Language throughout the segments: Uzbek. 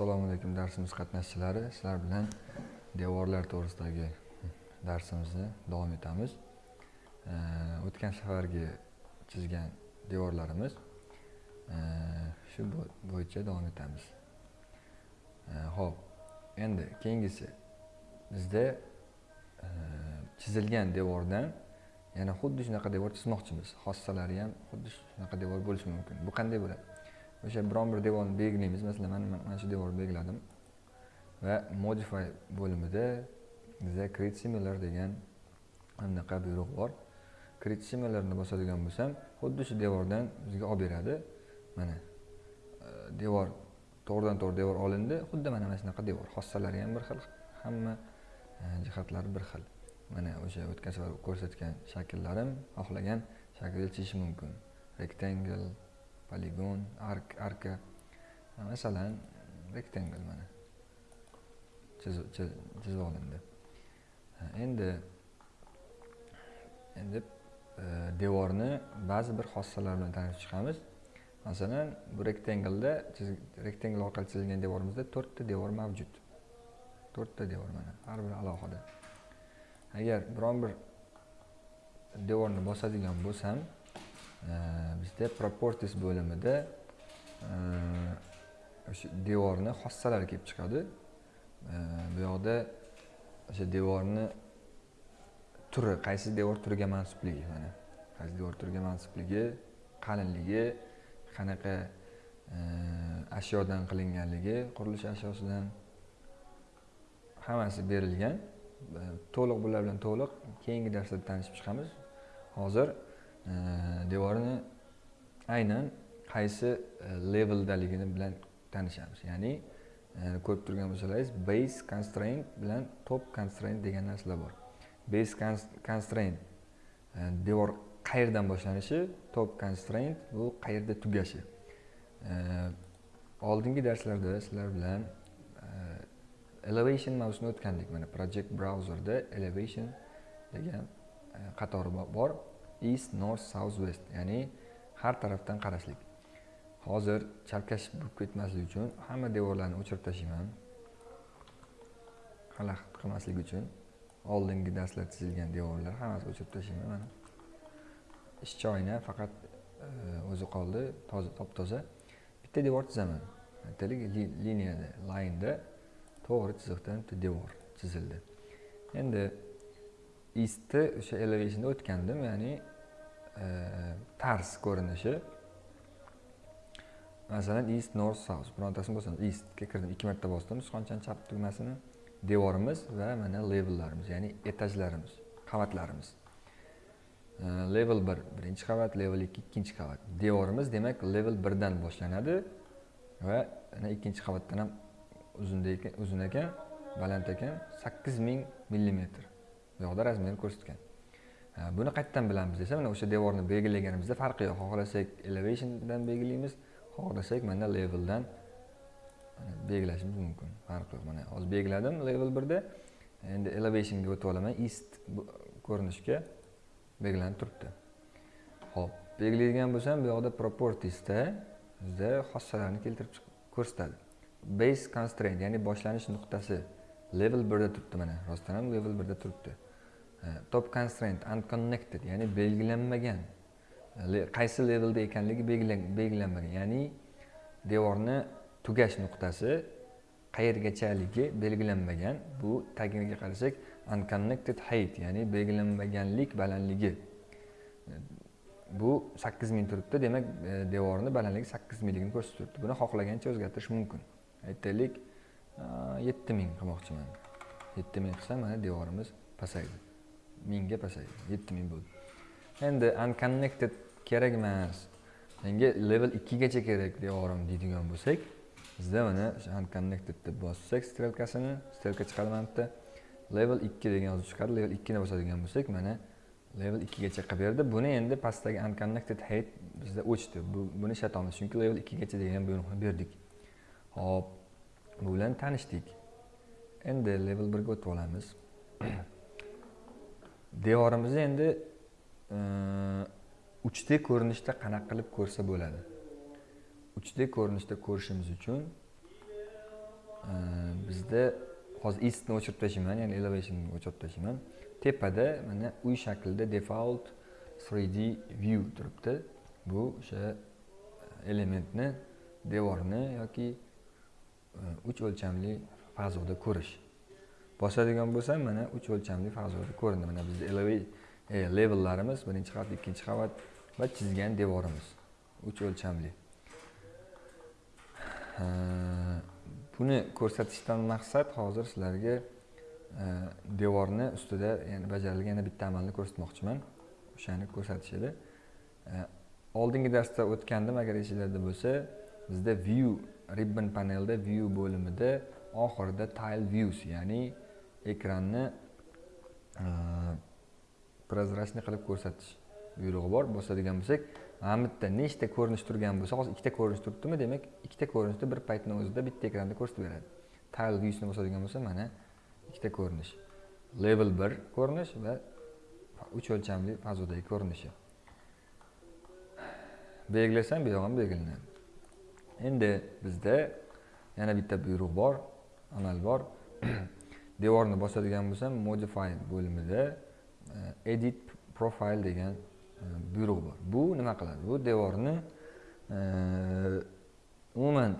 assalomu alaykum darsimiz qatnashchilari. Sizlar bilan devorlar to'g'risidagi darsimizni davom etamiz. O'tgan safargi chizgan devorlarimiz e, shu bo'yicha davom etamiz. E, ho'p endi keyingisi bizda e, chizilgan devordan yana xuddi shunaqa devor chizmoqchimiz. Xossalari ham xuddi shunaqa devor bo'lishi mumkin. Bu qanday bo'ladi? O'sha biron bir devorni belgilaymiz masalan mana mana shu devorni belgiladim va modify bo'limida bizda create similar degan anaqa buyruq bor. Create similarni bosadigan bo'lsam xuddi shu devordan bizga olib beradi. Mana e, devor to'g'ridan to'g'ri devor olindi. Xuddi mana mana shunaqa devor. Xossalari ham bir xil hamma e, jihatlari bir xil. Mana o'sha o'tgan safar ko'rsatgan shakllarim xohlagan shaklda chizish mumkin. Rectangle poligon ark arka. Masalan rectangle mana? Chizib olindi endi endi e, devorni ba'zi bir xossalar bilan tanishib chiqamiz. Masalan bu rektanglda rektangle orqali chizilgan devorimizda to'rtta devor mavjud. To'rtta devor mana har biri alohida. Agar biron bir devorni bosadigan bo'lsam e, bizda properties bo'limida e, o'sha devorni xossalari kelib chiqadi. E, bu yoqda o'sha devorni turi qaysi devor turiga mansubligi mana qaysi devor turiga mansubligi qalinligi qanaqa e, ashyodan qilinganligi qurilish ashyosidan hammasi berilgan. To'liq bular bilan to'liq keyingi darsda tanishib chiqamiz. Hozir devorni aynan qaysi e, leveldaligini bilan tanishamiz. Ya'ni e, ko'rib turgan bo'lsalaringiz base constraint bilan top constraint degan narsalar bor. Base constraint e, devor qayerdan boshlanishi top constraint bu qayerda tugashi. Oldingi darslarda sizlar bilan elevation mavzusini o'tgandik. Mana project browserda elevation degan qatori bor. East north south west. Ya'ni har tarafdan qarashlik. Hozir chalkash bo'lib ketmaslik uchun hamma devorlarni o'chirib tashlayman xalaqit qilmaslik uchun oldingi darslar chizilgan devorlar hammasini o'chirib tashlayman mana. Ishchi oyna faqat e, o'zi qoldi toza top toza bitta devor chizaman aytaylik liniyada laynda to'g'ri chiziqdan bitta devor chizildi. Endi istni o'sha elevationda o'tgandim ya'ni E, tars ko'rinishi. Masalan east north south. Birontasini bo'lsin eastga kirdim ikki marta bosdim. Sichqonchani chap tugmasini devorimiz va mana levellarimiz ya'ni etajlarimiz qavatlarimiz. E, level bir birinchi qavat level ikki ikkinchi qavat. Devorimiz demak level birdan boshlanadi va ana ikkinchi qavatdan ham uzun ekan baland ekan sakkiz ming millimetr. Bu yoqda razmerni ko'rsatgan. Buni qayerdan bilamiz desa mana o'sha devorni belgilaganimizda farqi yo'q. Xohlasak elevationdan belgilaymiz xohlasak mana leveldan belgilashimiz mumkin. Farqi yo'q. Mana hozir belgiladim level birda. Endi elevationga o'tib olaman. East ko'rinishga belgilanib turibdi. Ho'p belgilaydigan bo'lsam bu yoqda propertiesda bizda xossalarni keltirib ko'rsatadi. Base constraint ya'ni boshlanish nuqtasi level birda turibdi mana. Rostdan ham level birda turibdi. Э, top constraint unconnected ya'ni belgilanmagan. Qaysi levelda ekanligi belgilanmagan. Ya'ni devorni tugash nuqtasi qayergachaligi belgilanmagan. Bu tagiga qarasak unconnected height ya'ni belgilanmaganlik balandligi. Э, bu sakkiz ming turibdi demak e, devorni balandligi sakkiz mingligini ko'rsatib turibdi. Buni xohlagancha o'zgartirish mumkin. Aytaylik e, yetti ming qilmoqchiman. Yetti ming qilsam mana devorimiz pasaydi. Mingga pasaydi yetti ming bo'ldi. Endi unconnected kerak emas menga level ikkigacha kerak devorim deydigan bo'lsak bizda mana o'sha unconnected deb bossak strelkasini strelka chiqadi mana bitta level ikki degan yozuv chiqadi level ikkini bosadigan bo'lsak mana level ikkigacha qilib berdi. Buni endi pastdagi unconnected height bizda o'chdi. Buni ishlatamiz chunki level ikkigacha degan buyruqni berdik. Ho'p bu bilan tanishdik. Endi level birga o'tib olamiz. devorimizni endi e, uchdek ko'rinishda qanaqa qilib ko'rsa bo'ladi? Uchdek ko'rinishda ko'rishimiz uchun e, bizda hozir istni o'chirib tashlayman ya'ni elevationni o'chirib tashlayman tepada mana uy shaklida default 3d view turibdi. Bu o'sha e, elementni devorni yoki uch o'lchamli fazoda ko'rish. Bosadigan bo'lsam mana uch o'lchamli fazoda ko'rindi. Mana bizni e, levellarimiz birinchi qavat ikkinchi qavat va chizgan devorimiz. Uch o'lchamli. Buni ko'rsatishdan maqsad hozir sizlarga e, devorni ustida ya'ni bajarilgan yana bitta amalni ko'rsatmoqchiman. O'shani ko'rsatish edi e, oldingi darsda o'tgandim agar esinglarda bo'lsa bizda view ribbon panelda view bo'limida oxirida tile views ya'ni ekranni e, прозрачный qilib ko'rsatish buyrug'i bor. Bosadigan bo'lsak mana bu yerda nechta ko'rinish turgan bo'lsa hozir ikkita ko'rinish turibdimi demak ikkita ko'rinishni bir paytni o'zida bitta ekranda ko'rsatib beradi. Tile viewsni bosadigan bo'lsa mana ikkita ko'rinish. Level bir ko'rinish va uch o'lchamli fazodagi ko'rinishi. Belgilasam bu yoq ham belgilanadi. Endi bizda yana bitta buyruq bor amal bor. devorni bosadigan bo'lsam modify bo'limida e, edit profile degan e, buyruq bor. Bu nima qiladi? Bu devorni e, umuman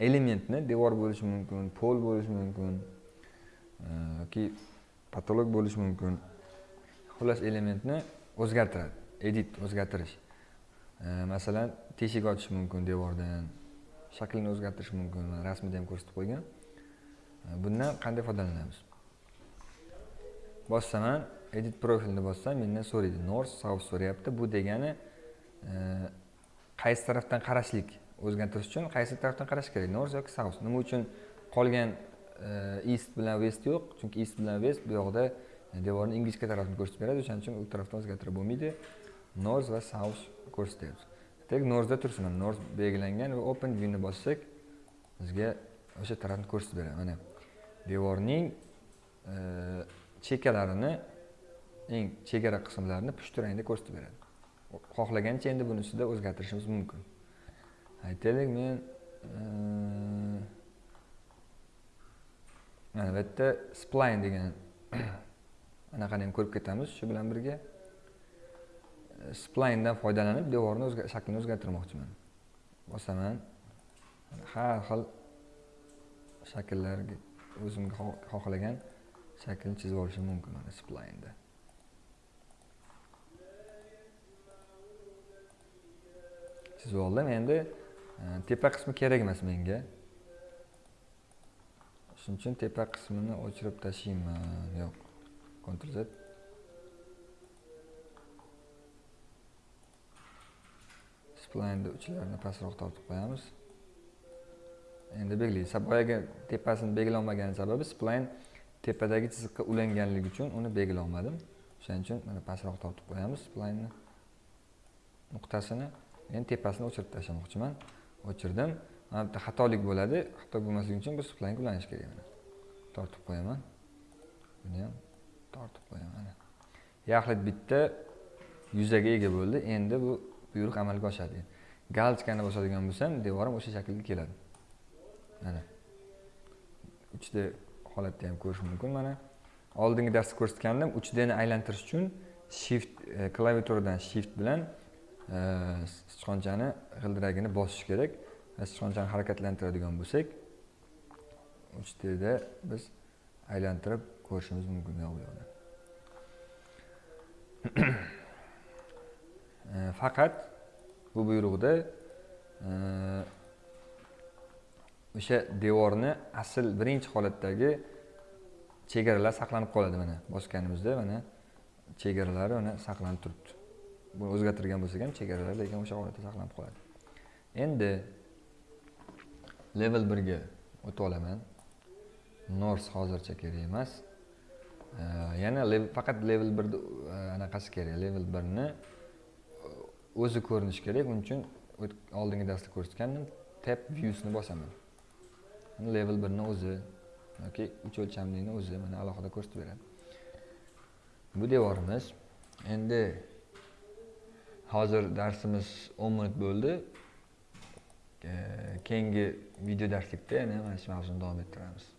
elementni devor bo'lishi mumkin pol bo'lishi mumkin yoki patolog bo'lishi mumkin. Xullas elementni o'zgartiradi edit o'zgartirish. Masalan teshik ochish mumkin devordan shaklini o'zgartirish mumkin rasmida ham ko'rsatib qo'ygan. Bundan qanday foydalanamiz? Bossaman edit profilni bossam mendan so'raydi. North south so'rayapti. Bu degani e, qaysi tarafdan qarashlik? O'zgartirish uchun qaysi tarafdan qarash kerak? North yoki south? Nima uchun qolgan e, east bilan west yo'q? Chunki east bilan west bu yoqda e, devorni ingichka tarafini ko'rsatib beradi. O'shaning uchun u tarafdan o'zgartirib bo'lmaydi. North va south ko'rsatyapti. Tek northda tursin. North belgilangan va open viewni bossak bizga o'sha tarafni ko'rsatib beradi. Mana. Devorning chekalarini chekkalarini eng chegara qismlarini pushti rangda ko'rsatib beradi. Xohlagancha endi bunisida o'zgartirishimiz mumkin. Aytaylik men e, mana bu yerda spline degan anaqani ham ko'rib ketamiz. Shu bilan birga e, splayndan foydalanib devorni shaklini o'zgartirmoqchiman. Bosaman har xil shakllarga o'zimga xohlagan shaklni chizib olishim mumkin mana splaynda chizib oldim endi e, tepa qismi kerak emas menga. Shuning uchun tepa qismini o'chirib tashlayman yo'q ctrl z. Splaynni uchlarini pastroq tortib qo'yamiz. Endi belgilaymiz boyagi tepasini belgilolmagan sababi splayn tepadagi chiziqqa ulanganligi uchun uni belgilolmadim. O'shaning uchun mana pastroq tortib qo'yamiz splaynni nuqtasini. Endi tepasini o'chirib tashlamoqchiman. O'chirdim. Mana bitta xatolik bo'ladi. Xato bo'lmasligi uchun bu splaynga ulanishi kerak mana. Tortib qo'yaman. Buni ham tortib qo'yaman mana yaxlit bitta yuzaga ega bo'ldi. Endi bu buyruq amalga oshadi. Galchkani bosadigan bo'lsam devorim o'sha shaklga keladi. Mana. Uchda holatda ham ko'rish mumkin. Mana oldingi darsda ko'rsatgandim uchdani aylantirish uchun shift e, klaviaturadan shift bilan e, sichqonchani g'ildiragini bosish kerak va sichqonchani harakatlantiradigan bo'lsak uchtda biz aylantirib ko'rishimiz mumkin bu yoqda. E, faqat bu buyruqda e, o'sha devorni asl birinchi holatdagi chegaralar saqlanib qoladi mana bosganimizda mana chegaralari mana saqlanib turibdi. Buni o'zgartirgan bo'lsak ham chegaralar lekin o'sha holatda saqlanib qoladi. Endi level birga o'tib olaman. Nors hozircha kerak emas. Yana faqat level birni e, anaqasi kerak. Level birni e, o'zi ko'rinishi kerak. Uning uchun oldingi darsda ko'rsatgandim. Tab viewsni bosaman. Level birni o'zi yoki uch o'lchamlini o'zi mana alohida ko'rsatib beradi. Bu devorimiz endi hozir darsimiz o'n minut bo'ldi. Keyingi video darslikda yana mana shu mavzuni davom ettiramiz.